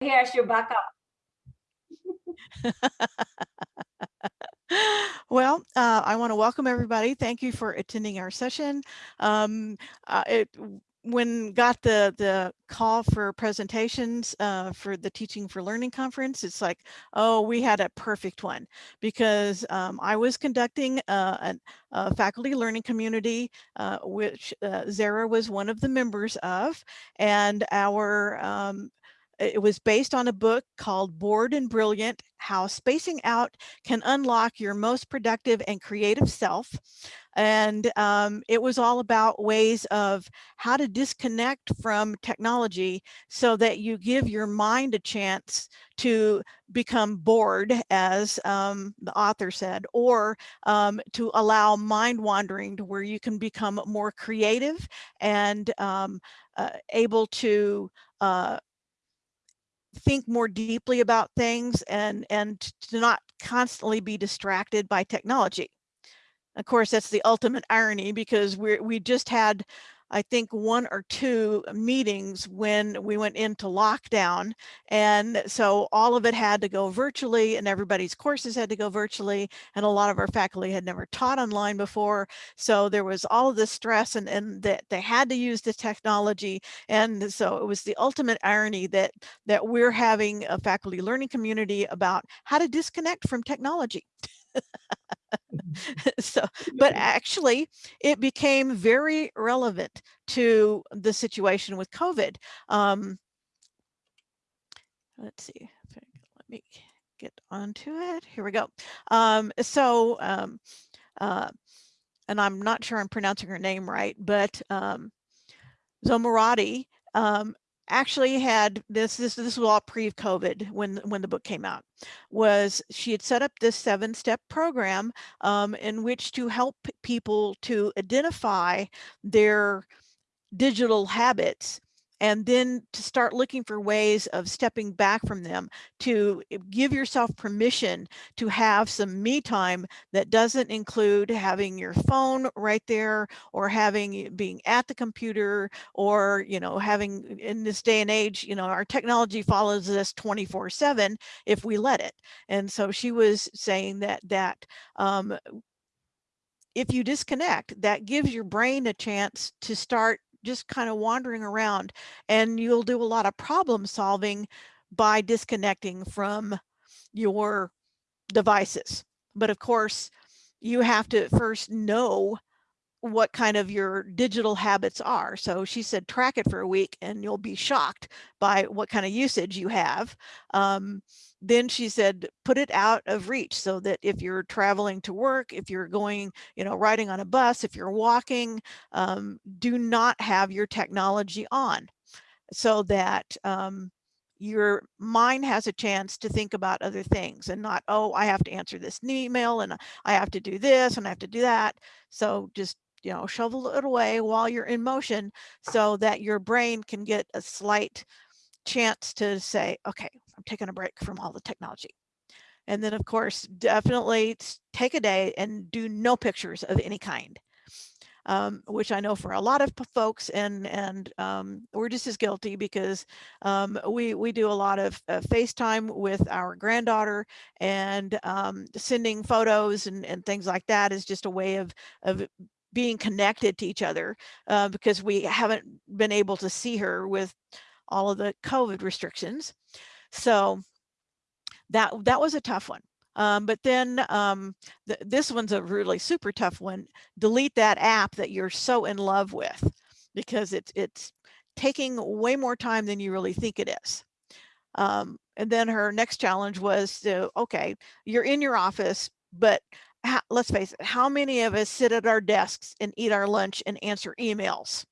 Here's your backup. well, uh, I want to welcome everybody. Thank you for attending our session. Um, uh, it, when got the the call for presentations uh, for the Teaching for Learning conference, it's like, oh, we had a perfect one because um, I was conducting uh, a, a, faculty learning community, uh, which uh, Zara was one of the members of, and our um, it was based on a book called Bored and Brilliant, How Spacing Out Can Unlock Your Most Productive and Creative Self. And um, it was all about ways of how to disconnect from technology so that you give your mind a chance to become bored, as um, the author said, or um, to allow mind wandering to where you can become more creative and um, uh, able to uh, think more deeply about things and and to not constantly be distracted by technology. Of course, that's the ultimate irony because we we just had I think one or two meetings when we went into lockdown. And so all of it had to go virtually and everybody's courses had to go virtually. And a lot of our faculty had never taught online before. So there was all of this stress and, and that they had to use the technology. And so it was the ultimate irony that, that we're having a faculty learning community about how to disconnect from technology. so, but actually it became very relevant to the situation with COVID. Um, let's see, let me get onto it. Here we go. Um, so, um, uh, and I'm not sure I'm pronouncing her name right, but um, Zomorodi um, actually had this this this was all pre-covid when when the book came out was she had set up this seven step program um, in which to help people to identify their digital habits and then to start looking for ways of stepping back from them to eh, give yourself permission to have some me time that doesn't include having your phone right there or having being at the computer or you know having in this day and age you know our technology follows us 24 7 if we let it. And so she was saying that that um, if you disconnect that gives your brain a chance to start just kind of wandering around and you'll do a lot of problem solving by disconnecting from your devices. But of course, you have to first know what kind of your digital habits are. So she said, track it for a week and you'll be shocked by what kind of usage you have. Um, then she said, put it out of reach so that if you're traveling to work, if you're going, you know, riding on a bus, if you're walking, um, do not have your technology on so that um, your mind has a chance to think about other things and not, oh, I have to answer this email and I have to do this and I have to do that. So just you know, shovel it away while you're in motion so that your brain can get a slight chance to say, okay, I'm taking a break from all the technology. And then of course, definitely take a day and do no pictures of any kind. Um, which I know for a lot of folks and and um, we're just as guilty because um, we we do a lot of uh, FaceTime with our granddaughter and um, sending photos and, and things like that is just a way of of being connected to each other uh, because we haven't been able to see her with all of the COVID restrictions. So that that was a tough one. Um, but then um, th this one's a really super tough one. Delete that app that you're so in love with because it's it's taking way more time than you really think it is. Um, and then her next challenge was to, okay, you're in your office, but let's face it, how many of us sit at our desks and eat our lunch and answer emails?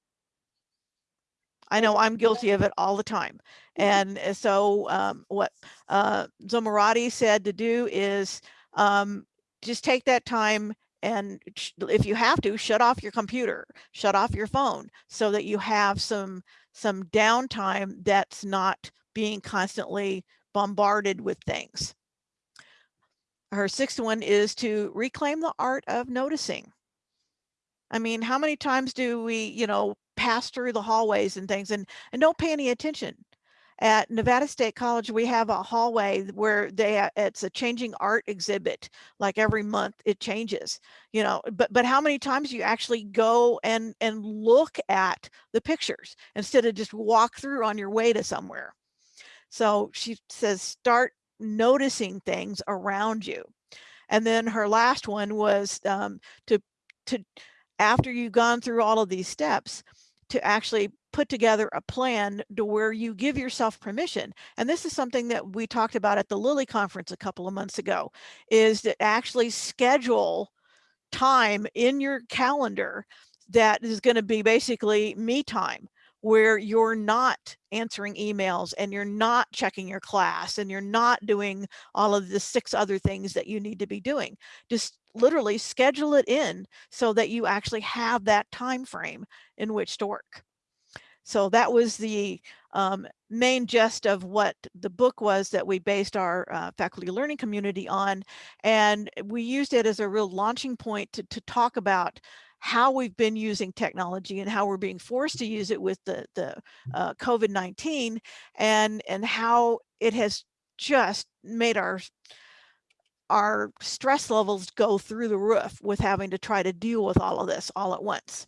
I know I'm guilty of it all the time. And uh, so um, what uh, Zomorodi said to do is um, just take that time and if you have to, shut off your computer, shut off your phone so that you have some some downtime that's not being constantly bombarded with things. Her sixth one is to reclaim the art of noticing. I mean, how many times do we, you know, pass through the hallways and things and, and don't pay any attention? at Nevada State College, we have a hallway where they it's a changing art exhibit. Like every month it changes, you know, but but how many times you actually go and and look at the pictures instead of just walk through on your way to somewhere. So she says start noticing things around you. And then her last one was um, to to after you've gone through all of these steps to actually put together a plan to where you give yourself permission. And this is something that we talked about at the Lilly conference a couple of months ago, is to actually schedule time in your calendar that is going to be basically me time where you're not answering emails and you're not checking your class and you're not doing all of the six other things that you need to be doing. Just literally schedule it in so that you actually have that time frame in which to work. So that was the um, main gist of what the book was that we based our uh, faculty learning community on. And we used it as a real launching point to, to talk about how we've been using technology and how we're being forced to use it with the, the uh, COVID-19 and, and how it has just made our our stress levels go through the roof with having to try to deal with all of this all at once.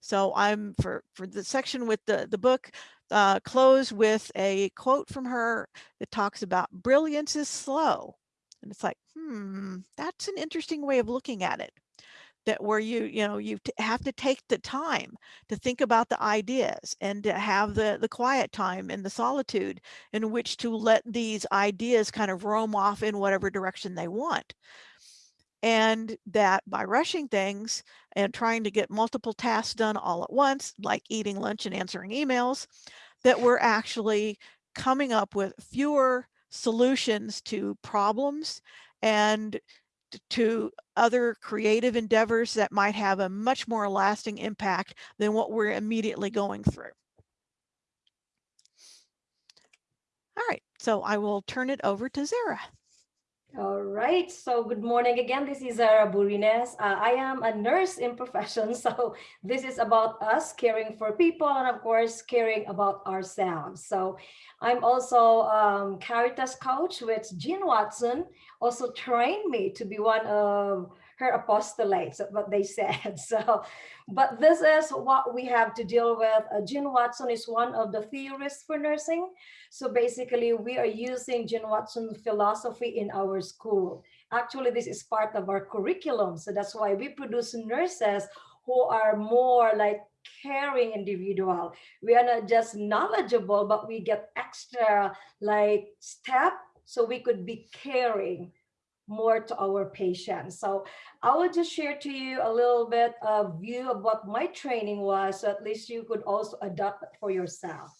So I'm for for the section with the the book uh, close with a quote from her that talks about brilliance is slow. And it's like, hmm, that's an interesting way of looking at it that where you you know you have to take the time to think about the ideas and to have the the quiet time and the solitude in which to let these ideas kind of roam off in whatever direction they want. And that by rushing things and trying to get multiple tasks done all at once like eating lunch and answering emails that we're actually coming up with fewer solutions to problems and to other creative endeavors that might have a much more lasting impact than what we're immediately going through. All right, so I will turn it over to Zara. All right, so good morning again. This is Zara Burines. Uh, I am a nurse in profession, so this is about us caring for people and of course caring about ourselves. So I'm also um, Caritas coach with Jean Watson, also trained me to be one of her apostolates, what they said. So, but this is what we have to deal with. Uh, Jean Watson is one of the theorists for nursing. So basically we are using Jean Watson philosophy in our school. Actually, this is part of our curriculum. So that's why we produce nurses who are more like caring individual. We are not just knowledgeable, but we get extra like step so we could be caring more to our patients. So I will just share to you a little bit of view of what my training was, so at least you could also adopt for yourself.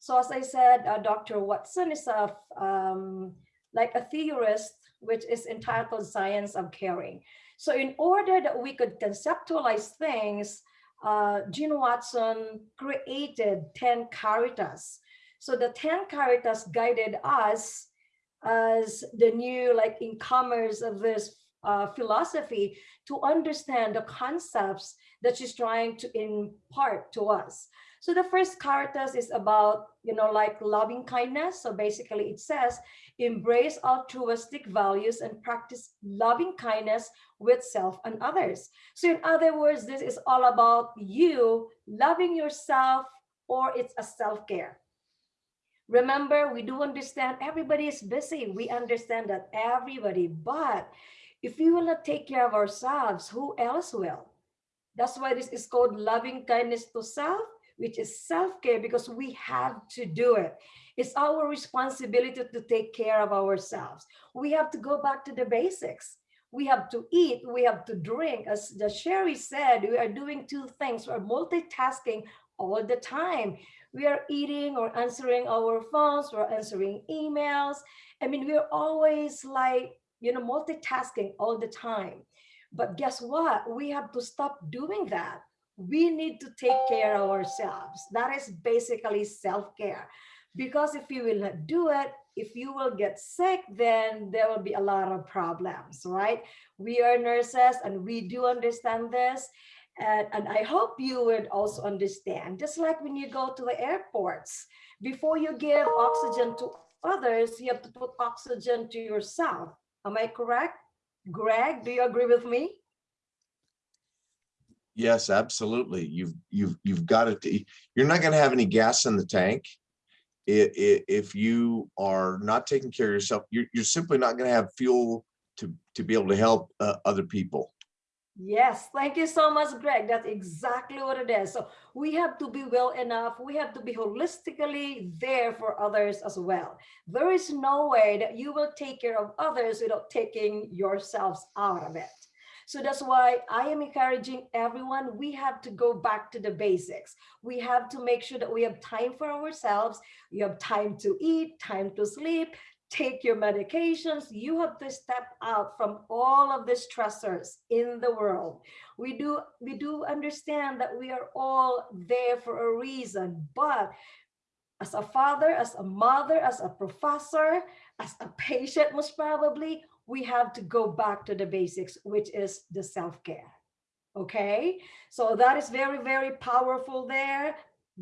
So as I said, uh, Dr. Watson is a, um, like a theorist, which is entitled Science of Caring. So in order that we could conceptualize things, uh, Jean Watson created 10 caritas. So the 10 caritas guided us as the new like in incomers of this uh, philosophy to understand the concepts that she's trying to impart to us. So the first caritas is about, you know, like loving kindness. So basically it says, embrace altruistic values and practice loving kindness with self and others. So in other words, this is all about you loving yourself or it's a self-care. Remember, we do understand everybody is busy. We understand that everybody, but if we will not take care of ourselves, who else will? That's why this is called loving kindness to self, which is self-care because we have to do it. It's our responsibility to take care of ourselves. We have to go back to the basics. We have to eat, we have to drink. As the Sherry said, we are doing two things. We're multitasking all the time we are eating or answering our phones, we're answering emails. I mean, we're always like, you know, multitasking all the time. But guess what? We have to stop doing that. We need to take care of ourselves. That is basically self-care. Because if you will not do it, if you will get sick, then there will be a lot of problems, right? We are nurses and we do understand this. And, and I hope you would also understand, just like when you go to the airports, Before you give oxygen to others, you have to put oxygen to yourself. Am I correct? Greg, do you agree with me? Yes, absolutely. You've, you've, you've got to, you're not going to have any gas in the tank. If you are not taking care of yourself, you're, you're simply not going to have fuel to, to be able to help uh, other people. Yes, thank you so much, Greg. That's exactly what it is. So we have to be well enough. We have to be holistically there for others as well. There is no way that you will take care of others without taking yourselves out of it. So that's why I am encouraging everyone, we have to go back to the basics. We have to make sure that we have time for ourselves. You have time to eat, time to sleep, take your medications. You have to step out from all of the stressors in the world. We do, we do understand that we are all there for a reason, but as a father, as a mother, as a professor, as a patient, most probably, we have to go back to the basics, which is the self-care. Okay, so that is very, very powerful there.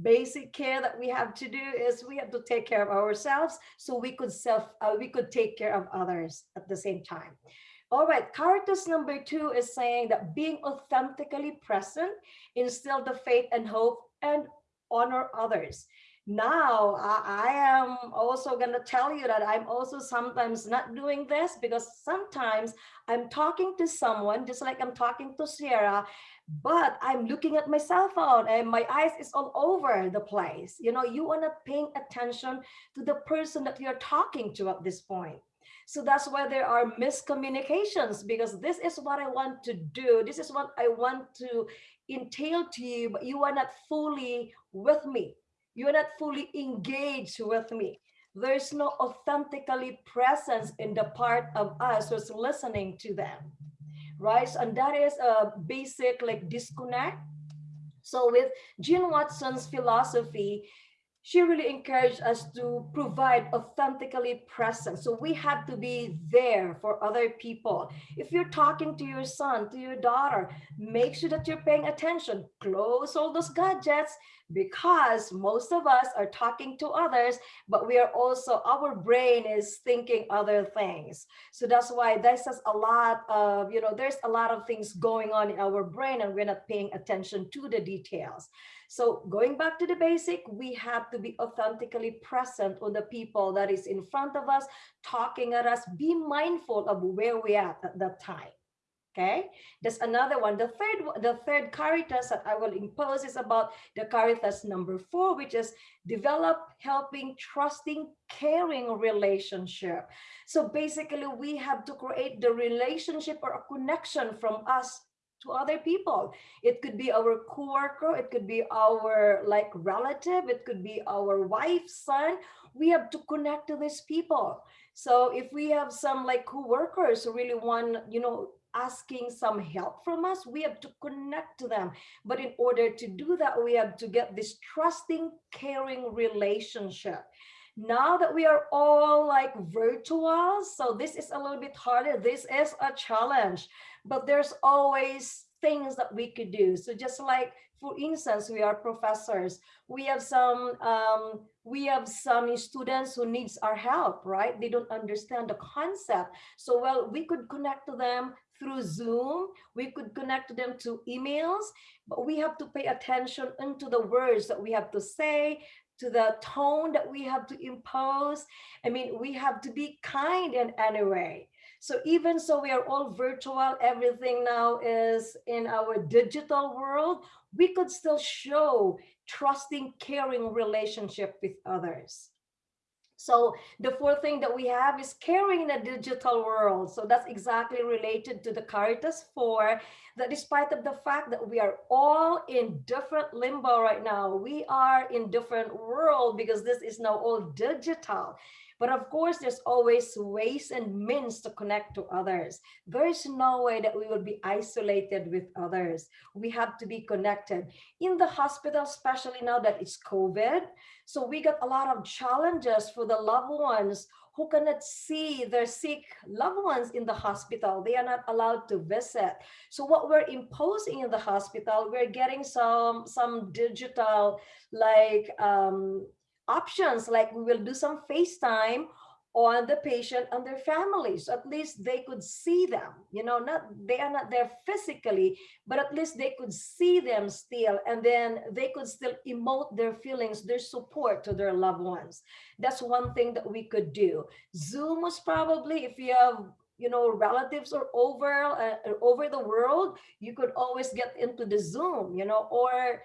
Basic care that we have to do is we have to take care of ourselves so we could self, uh, we could take care of others at the same time. All right, Caritas number two is saying that being authentically present, instill the faith and hope and honor others now I, I, am also going to tell you that I'm also sometimes not doing this because sometimes I'm talking to someone just like I'm talking to Sierra, but I'm looking at my cell phone and my eyes is all over the place. You know, you are not paying attention to the person that you're talking to at this point. So that's why there are miscommunications because this is what I want to do. This is what I want to entail to you, but you are not fully with me you're not fully engaged with me. There's no authentically presence in the part of us who's listening to them, right? And that is a basic like disconnect. So with Jean Watson's philosophy, she really encouraged us to provide authentically present. So we have to be there for other people. If you're talking to your son, to your daughter, make sure that you're paying attention. Close all those gadgets because most of us are talking to others, but we are also, our brain is thinking other things. So that's why this is a lot of, you know, there's a lot of things going on in our brain and we're not paying attention to the details. So going back to the basic, we have to be authentically present on the people that is in front of us, talking at us, be mindful of where we are at that time. Okay, there's another one. The third, the third caritas that I will impose is about the caritas number four, which is develop, helping, trusting, caring relationship. So basically, we have to create the relationship or a connection from us to other people. It could be our coworker, it could be our like relative, it could be our wife, son. We have to connect to these people. So if we have some like co-workers who really want, you know, asking some help from us, we have to connect to them. But in order to do that, we have to get this trusting, caring relationship. Now that we are all like virtual so this is a little bit harder this is a challenge. But there's always things that we could do. So just like for instance we are professors. We have some um, we have some students who needs our help right? They don't understand the concept. So well we could connect to them through zoom we could connect them to emails but we have to pay attention into the words that we have to say to the tone that we have to impose. I mean, we have to be kind in any way. So even so we are all virtual, everything now is in our digital world, we could still show trusting, caring relationship with others. So the fourth thing that we have is caring in a digital world. So that's exactly related to the Caritas 4, that despite of the fact that we are all in different limbo right now, we are in different world because this is now all digital. But of course, there's always ways and means to connect to others. There is no way that we will be isolated with others. We have to be connected. In the hospital, especially now that it's COVID, so we got a lot of challenges for the loved ones who cannot see their sick loved ones in the hospital. They are not allowed to visit. So what we're imposing in the hospital, we're getting some, some digital like um, options like we will do some FaceTime on the patient and their families. At least they could see them, you know, not they are not there physically, but at least they could see them still, and then they could still emote their feelings, their support to their loved ones. That's one thing that we could do. Zoom was probably, if you have you know relatives or over uh, over the world you could always get into the zoom you know or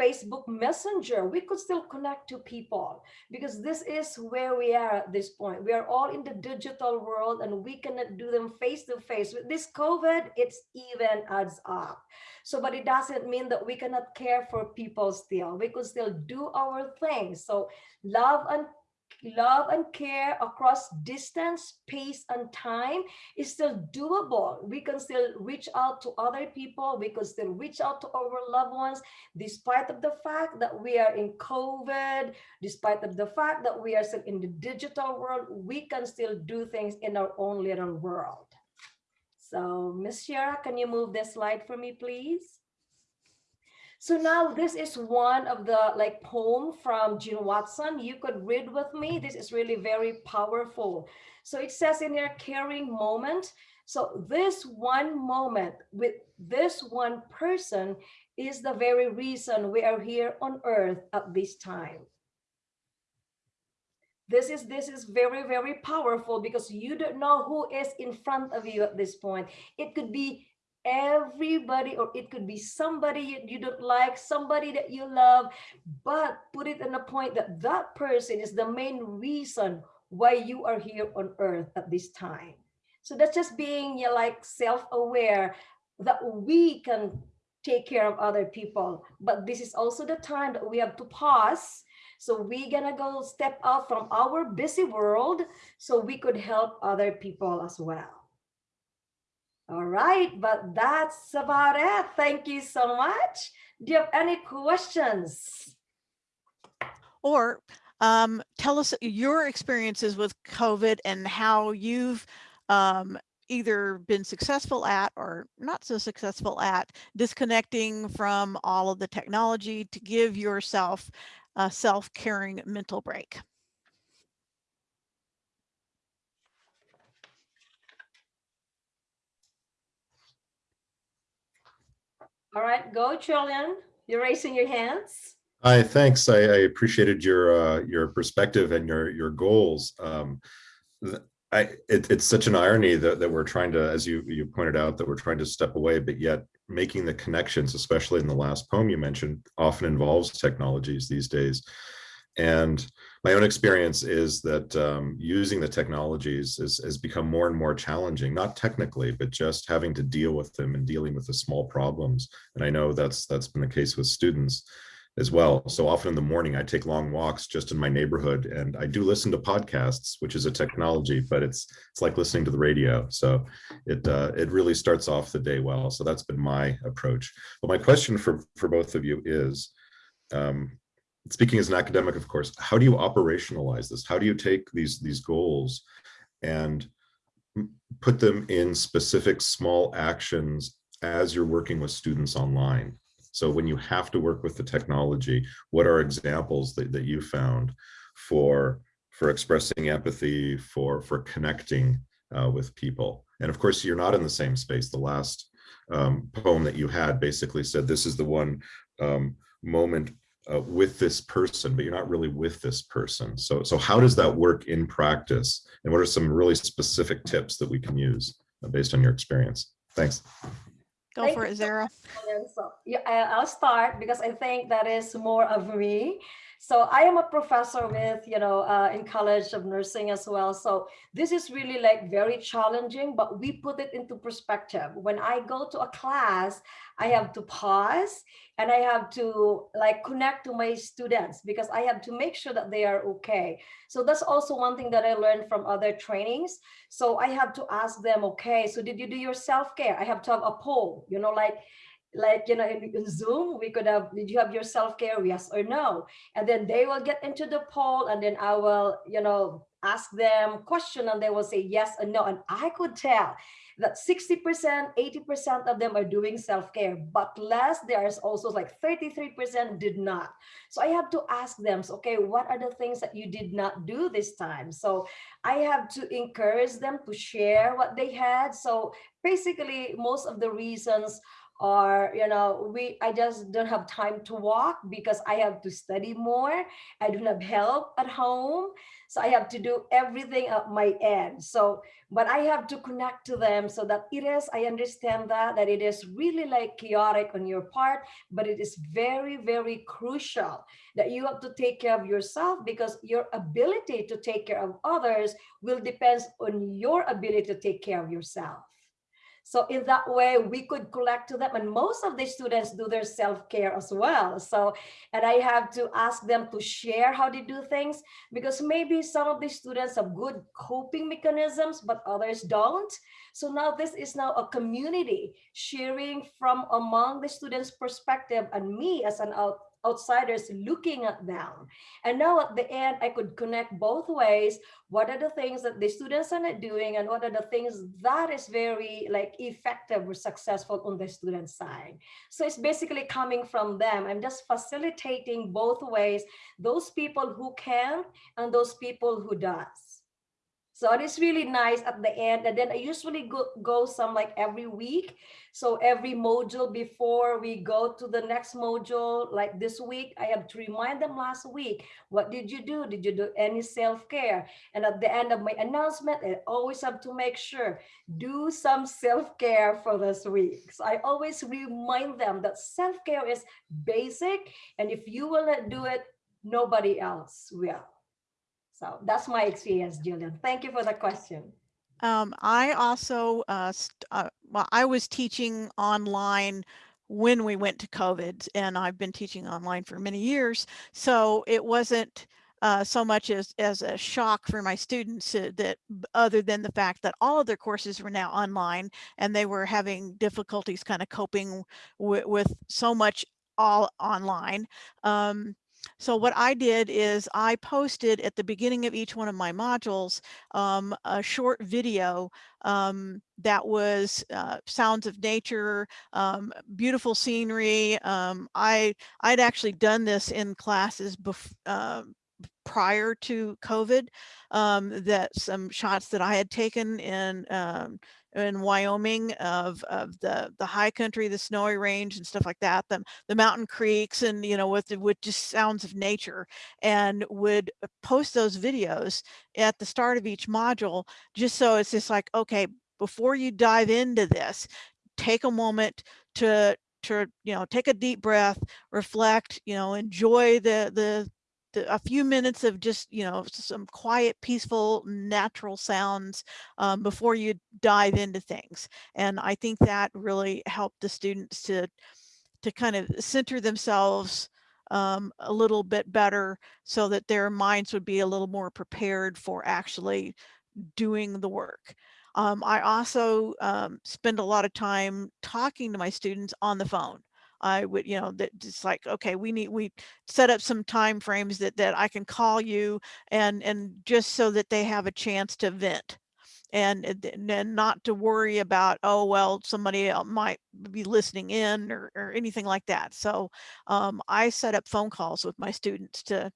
Facebook Messenger, we could still connect to people because this is where we are at this point. We are all in the digital world and we cannot do them face to face. With this COVID, it's even adds up. So, but it doesn't mean that we cannot care for people still. We could still do our things. So love and love and care across distance, space, and time is still doable. We can still reach out to other people. We can still reach out to our loved ones, despite of the fact that we are in COVID, despite of the fact that we are still in the digital world, we can still do things in our own little world. So Miss Shara, can you move this slide for me, please? So now this is one of the like poem from Jean Watson. You could read with me. This is really very powerful. So it says in here, caring moment. So this one moment with this one person is the very reason we are here on earth at this time. This is this is very, very powerful because you don't know who is in front of you at this point. It could be everybody or it could be somebody you, don't like somebody that you love. But put it in a point that that person is the main reason why you are here on earth at this time. So that's just being you like self-aware that we can take care of other people. But this is also the time that we have to pause. So we're gonna go step out from our busy world so we could help other people as well all right, but that's about it. Thank you so much. Do you have any questions? Or um, tell us your experiences with COVID and how you've um, either been successful at or not so successful at disconnecting from all of the technology to give yourself a self-caring mental break. All right, go Trillian. You're raising your hands. Hi, thanks. I, I appreciated your uh, your perspective and your your goals. Um, I, it, it's such an irony that, that we're trying to, as you you pointed out, that we're trying to step away, but yet making the connections, especially in the last poem you mentioned, often involves technologies these days. And my own experience is that um, using the technologies is, has become more and more challenging, not technically, but just having to deal with them and dealing with the small problems. And I know that's that's been the case with students as well. So often in the morning, I take long walks just in my neighborhood and I do listen to podcasts, which is a technology, but it's it's like listening to the radio. So it uh, it really starts off the day well. So that's been my approach. But my question for, for both of you is, um, speaking as an academic, of course, how do you operationalize this? How do you take these, these goals and put them in specific small actions as you're working with students online? So when you have to work with the technology, what are examples that, that you found for, for expressing empathy, for, for connecting uh, with people? And of course, you're not in the same space. The last um, poem that you had basically said, this is the one um, moment uh, with this person, but you're not really with this person. So, so how does that work in practice? And what are some really specific tips that we can use uh, based on your experience? Thanks. Go Thank for it, Zara. So, yeah, I'll start because I think that is more of me. So I am a professor with, you know, uh, in College of Nursing as well. So this is really like very challenging, but we put it into perspective. When I go to a class, I have to pause and I have to like connect to my students because I have to make sure that they are okay. So that's also one thing that I learned from other trainings. So I have to ask them, okay, so did you do your self-care? I have to have a poll, you know, like, like you know in, in, zoom we could have did you have your self-care yes or no and then they will get into the poll and then i will you know ask them question and they will say yes or no. And I could tell that 60%, 80% of them are doing self-care, but less, there's also like 33% did not. So I have to ask them, so, okay, what are the things that you did not do this time? So I have to encourage them to share what they had. So basically, most of the reasons or you know we i just don't have time to walk because i have to study more. I don't have help at home. So i have to do everything at my end. So but i have to connect to them so that it is i understand that that it is really like chaotic on your part but it is very very crucial that you have to take care of yourself because your ability to take care of others will depend on your ability to take care of yourself so in that way, we could collect to them and most of the students do their self-care as well. So, and I have to ask them to share how they do things because maybe some of the students have good coping mechanisms, but others don't. So now this is now a community sharing from among the students perspective and me as an out outsiders looking at them. And now at the end, I could connect both ways. What are the things that the students are not doing and what are the things that is very like effective or successful on the student side. So it's basically coming from them. I'm just facilitating both ways, those people who can and those people who does. So it is really nice at the end. And then I usually go, go some like every week. So every module before we go to the next module, like this week, I have to remind them last week, what did you do? Did you do any self-care? And at the end of my announcement, I always have to make sure, do some self-care for this week. So I always remind them that self-care is basic. And if you will not do it, nobody else will. So that's my experience, Julian. Thank you for the question. Um, I also, uh, uh, well, I was teaching online when we went to COVID and I've been teaching online for many years. So it wasn't uh, so much as, as a shock for my students that other than the fact that all of their courses were now online and they were having difficulties kind of coping with so much all online. Um, so what I did is I posted at the beginning of each one of my modules um, a short video um, that was uh, sounds of nature, um, beautiful scenery. Um, I I'd actually done this in classes before. Uh, prior to COVID, um, that some shots that I had taken in um, in Wyoming of, of the, the high country, the snowy range and stuff like that, the, the mountain creeks and, you know, with, with just sounds of nature and would uh, post those videos at the start of each module, just so it's just like, okay, before you dive into this, take a moment to, to, you know, take a deep breath, reflect, you know, enjoy the, the, a few minutes of just, you know, some quiet, peaceful, natural sounds um, before you dive into things. And I think that really helped the students to, to kind of center themselves um, a little bit better so that their minds would be a little more prepared for actually doing the work. Um, I also um, spend a lot of time talking to my students on the phone. I would, you know, that it's like, okay, we need, we set up some time frames that, that I can call you and, and just so that they have a chance to vent and, and not to worry about, oh, well, somebody might be listening in or, or anything like that. So um, I set up phone calls with my students to,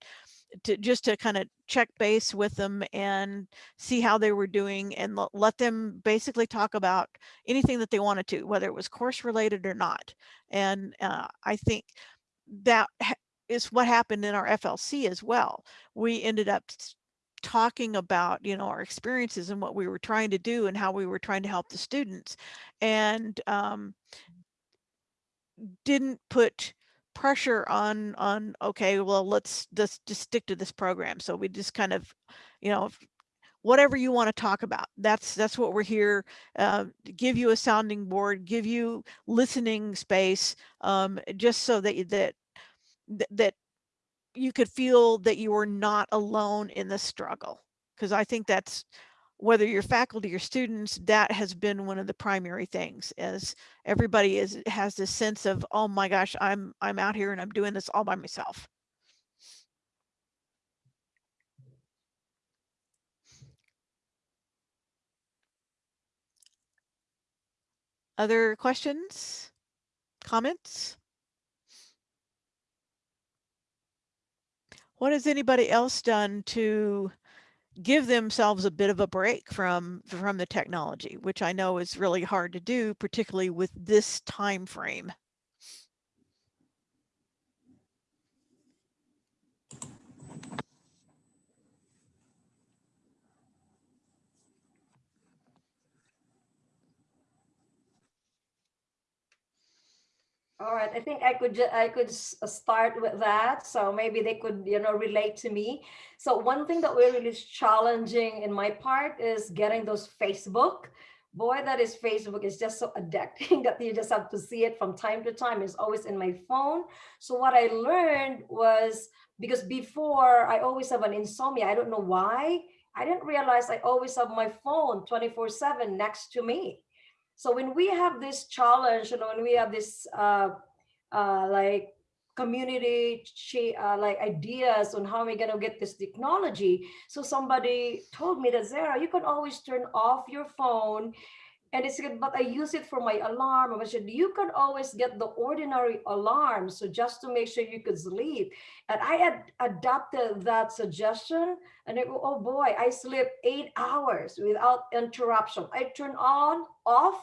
to just to kind of check base with them and see how they were doing and let them basically talk about anything that they wanted to, whether it was course related or not. And uh, I think that is what happened in our FLC as well. We ended up talking about you know our experiences and what we were trying to do and how we were trying to help the students and um, didn't put pressure on on okay well let's just just stick to this program. So we just kind of you know whatever you want to talk about that's that's what we're here uh, to give you a sounding board give you listening space um, just so that that that you could feel that you were not alone in the struggle because i think that's whether your faculty or students, that has been one of the primary things As everybody is has this sense of, oh my gosh, I'm I'm out here and I'm doing this all by myself. Other questions, comments? What has anybody else done to give themselves a bit of a break from from the technology, which I know is really hard to do, particularly with this time frame? All right, I think I could, I could uh, start with that. So maybe they could, you know, relate to me. So one thing that we're really challenging in my part is getting those Facebook. Boy, that is Facebook is just so addicting that you just have to see it from time to time. It's always in my phone. So what I learned was because before I always have an insomnia. I don't know why. I didn't realize I always have my phone 24 seven next to me. So when we have this challenge, you know, when we have this uh, uh, like community uh, like ideas on how we're gonna get this technology. So somebody told me that Zara, you can always turn off your phone. And it's good, but I use it for my alarm. I said, you can always get the ordinary alarm. So just to make sure you could sleep. And I had adopted that suggestion and I go, oh boy, I sleep eight hours without interruption. I turn on, off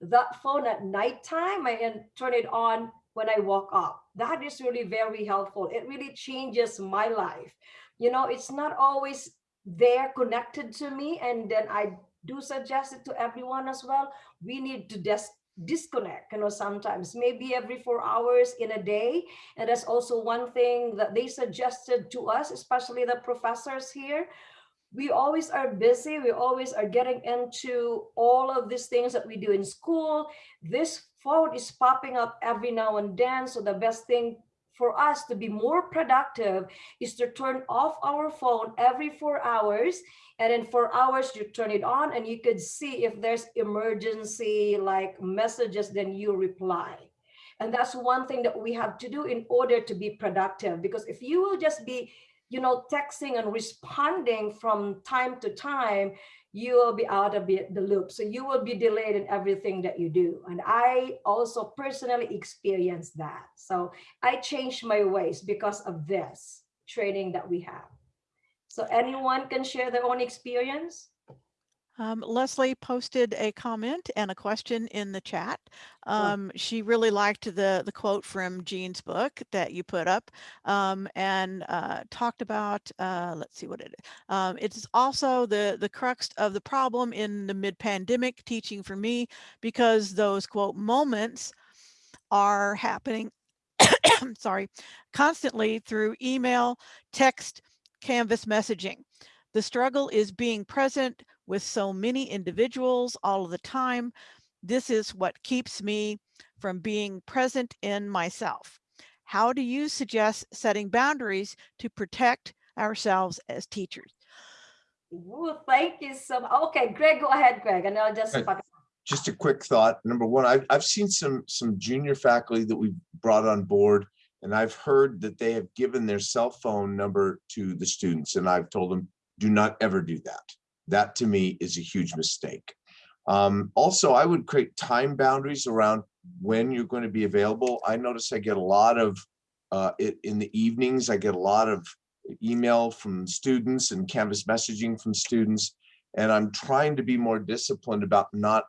that phone at nighttime and turn it on when I walk up. That is really very helpful. It really changes my life. You know, it's not always there connected to me. And then I do suggest it to everyone as well. We need to just disconnect, you know, sometimes maybe every four hours in a day. And that's also one thing that they suggested to us, especially the professors here. We always are busy. We always are getting into all of these things that we do in school. This phone is popping up every now and then. So the best thing for us to be more productive is to turn off our phone every four hours. And then four hours you turn it on and you could see if there's emergency like messages then you reply. And that's one thing that we have to do in order to be productive because if you will just be you know texting and responding from time to time you will be out of the loop. So you will be delayed in everything that you do. And i also personally experienced that. So i changed my ways because of this training that we have. So anyone can share their own experience Um, Leslie posted a comment and a question in the chat. Um, she really liked the the quote from Jean's book that you put up um, and uh, talked about. Uh, let's see what it is. Um, it's also the the crux of the problem in the mid pandemic teaching for me because those quote moments are happening. sorry, constantly through email, text, Canvas messaging. The struggle is being present with so many individuals all of the time. This is what keeps me from being present in myself. How do you suggest setting boundaries to protect ourselves as teachers? Ooh, thank you so much okay greg go ahead greg and i'll just Right. just a quick thought. Number one, I've, I've seen some, some junior faculty that we've brought on board. And I've heard that they have given their cell phone number to the students and I've told them, do not ever do that. That to me is a huge mistake. Um, also, I would create time boundaries around when you're going to be available. I notice I get a lot of, uh, it, in the evenings, I get a lot of email from students and Canvas messaging from students. And I'm trying to be more disciplined about not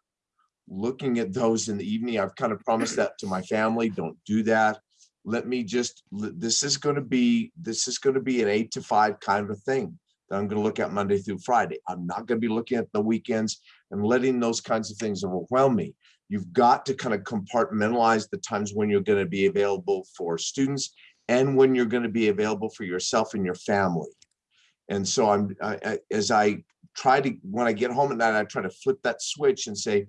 looking at those in the evening. I've kind of promised that to my family, don't do that. Let me just, this is going to be, this is going to be an eight to five kind of a thing that I'm going to look at Monday through Friday. I'm not going to be looking at the weekends and letting those kinds of things overwhelm me. You've got to kind of compartmentalize the times when you're going to be available for students and when you're going to be available for yourself and your family. And so I'm, I, as I try to, when I get home at night, I try to flip that switch and say,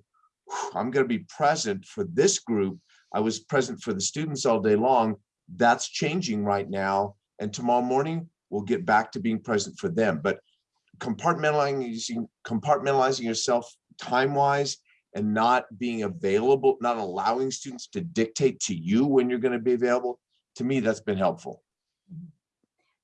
I'm going to be present for this group. I was present for the students all day long. That's changing right now. And tomorrow morning, we'll get back to being present for them. But compartmentalizing, compartmentalizing yourself time-wise and not being available, not allowing students to dictate to you when you're going to be available, to me, that's been helpful.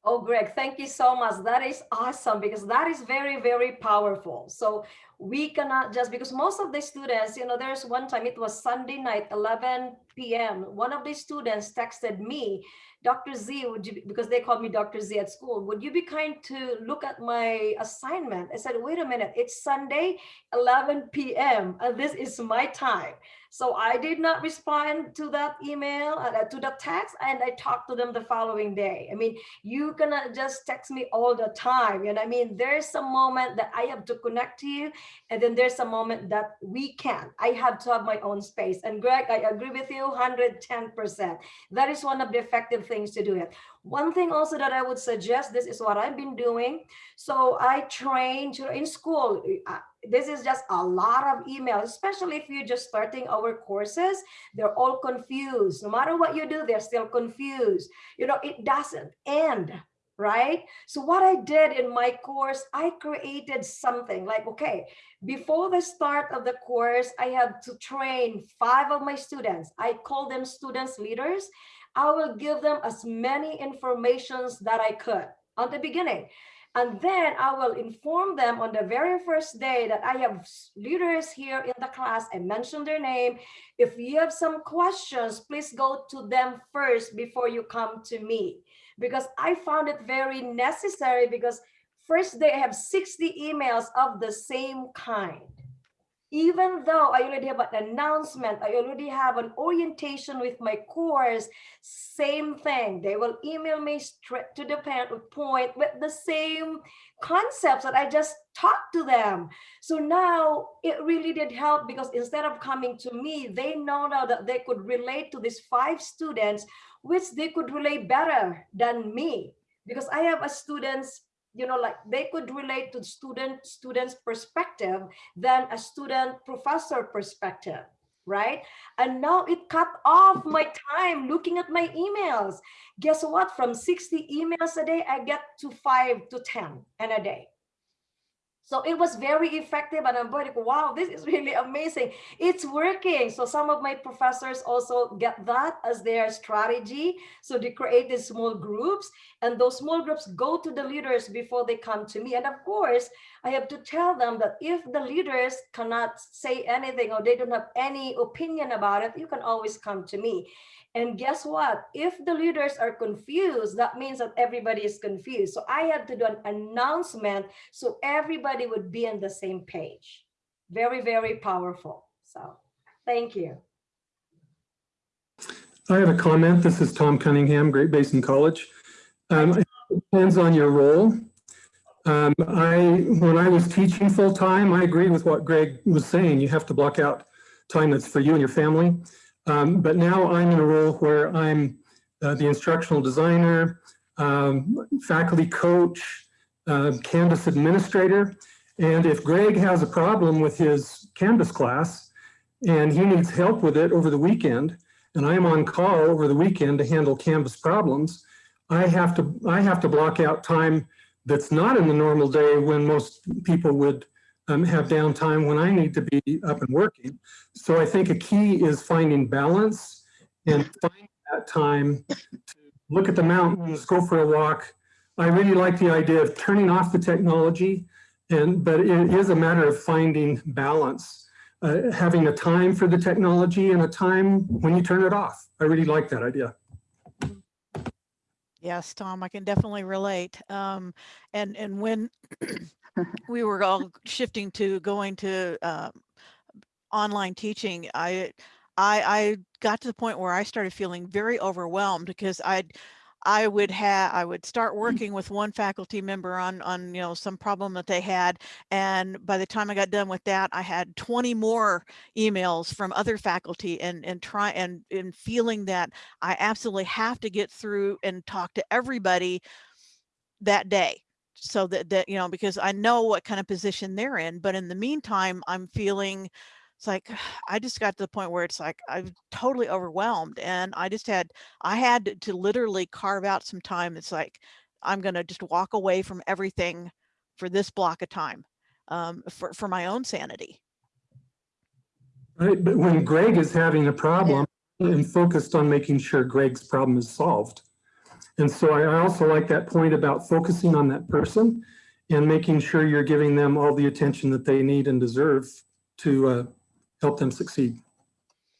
Oh, Greg, thank you so much. That is awesome because that is very, very powerful. So we cannot just because most of the students, you know, there's one time it was Sunday night, 11 p.m. One of the students texted me, Dr. Z, would you, because they called me Dr. Z at school, would you be kind to look at my assignment? I said, wait a minute, it's Sunday, 11 p.m. and this is my time. So I did not respond to that email, uh, to the text, and I talked to them the following day. I mean, you cannot just text me all the time. And I mean, there's a moment that I have to connect to you, and then there's a moment that we can. I have to have my own space. And Greg, I agree with you 110%. That is one of the effective things to do it. One thing also that I would suggest, this is what I've been doing. So I train in school. uh, This is just a lot of emails, especially if you're just starting our courses. They're all confused. No matter what you do, they're still confused. You know, it doesn't end right? So what I did in my course, I created something like, okay, before the start of the course, I have to train five of my students. I call them students leaders. I will give them as many informations that I could on the beginning. And then I will inform them on the very first day that I have leaders here in the class. I mention their name. If you have some questions, please go to them first before you come to me because I found it very necessary because first they have 60 emails of the same kind. Even though I already have an announcement, I already have an orientation with my course, same thing. They will email me straight to the point with the same concepts that I just talked to them. So now it really did help because instead of coming to me, they know now that they could relate to these five students which they could relate better than me because I have a students, you know, like they could relate to student students perspective than a student professor perspective, right? And now it cut off my time looking at my emails. Guess what? From 60 emails a day, I get to five to 10 in a day. So it was very effective and I'm like, wow, this is really amazing. It's working. So some of my professors also get that as their strategy. So they create these small groups and those small groups go to the leaders before they come to me. And of course, I have to tell them that if the leaders cannot say anything or they don't have any opinion about it, you can always come to me. And guess what? If the leaders are confused, that means that everybody is confused. So I had to do an announcement so everybody would be on the same page. Very, very powerful. So thank you. I have a comment. This is Tom Cunningham, Great Basin College. Um, it Depends on your role. Um, I, when I was teaching full-time, I agree with what Greg was saying. You have to block out time that's for you and your family. Um, But now I'm in a role where I'm uh, the instructional designer, um, faculty coach, uh, Canvas administrator. And if Greg has a problem with his Canvas class and he needs help with it over the weekend, and I'm on call over the weekend to handle Canvas problems, I have to, I have to block out time that's not in the normal day when most people would um, have downtime when I need to be up and working. So I think a key is finding balance and finding that time to look at the mountains, go for a walk. I really like the idea of turning off the technology and, but it is a matter of finding balance uh, having a time for the technology and a time when you turn it off. I really like that idea. Yes, Tom, I can definitely relate. Um, and, and when we were all shifting to going to, um, online teaching, I, I, I got to the point where I started feeling very overwhelmed because I'd, I would have, I would start working with one faculty member on, on, you know, some problem that they had. And by the time I got done with that, I had 20 more emails from other faculty and, and try and, and feeling that I absolutely have to get through and talk to everybody that day. So that, that, you know, because I know what kind of position they're in, but in the meantime, I'm feeling it's like I just got to the point where it's like I'm totally overwhelmed and I just had I had to- to literally carve out some time. It's like I'm gonna just walk away from everything for this block of time um, for for my own sanity. Right, but when Greg is having a problem, I'm focused on making sure Greg's problem is solved. And so I I also like that point about focusing on that person and making sure you're giving them all the attention that they need and deserve to uh, help them succeed.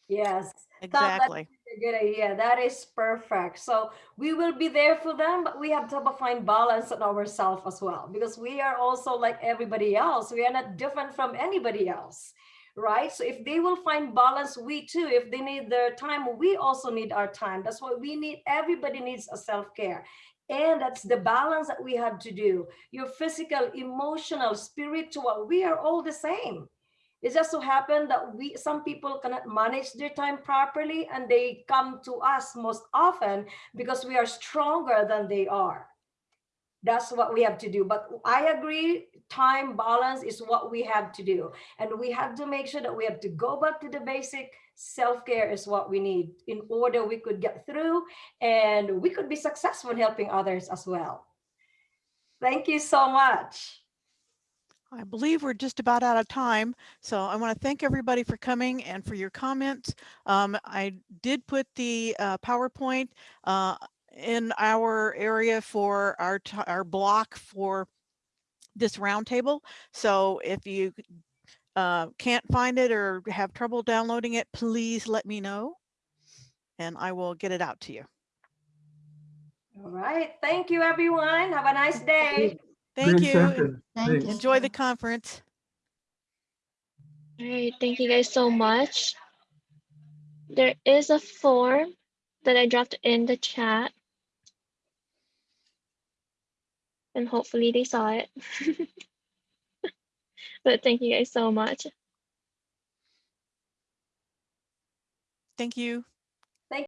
Yes. that's Exactly. a good idea. That is perfect. So we will be there for them, but we have to find balance in ourselves as well, because we are also like everybody else. We are not different from anybody else, right? So if they will find balance, we too, if they need their time, we also need our time. That's why we need, everybody needs a self-care. And that's the balance that we have to do. Your physical, emotional, spiritual, we are all the same. It just so happened that we some people cannot manage their time properly and they come to us most often because we are stronger than they are. That's what we have to do. But I agree, time balance is what we have to do. And we have to make sure that we have to go back to the basic. Self-care is what we need in order we could get through and we could be successful in helping others as well. Thank you so much. I believe we're just about out of time. So I want to thank everybody for coming and for your comments. Um, I did put the uh, PowerPoint uh, in our area for our, our block for this roundtable. So if you uh, can't find it or have trouble downloading it, please let me know and I will get it out to you. All right. Thank you, everyone. Have a nice day. Thank Great you. Thank Thanks. you. Enjoy the conference. All right, thank you guys so much. There is a form that I dropped in the chat. And hopefully they saw it. But thank you guys so much. Thank you.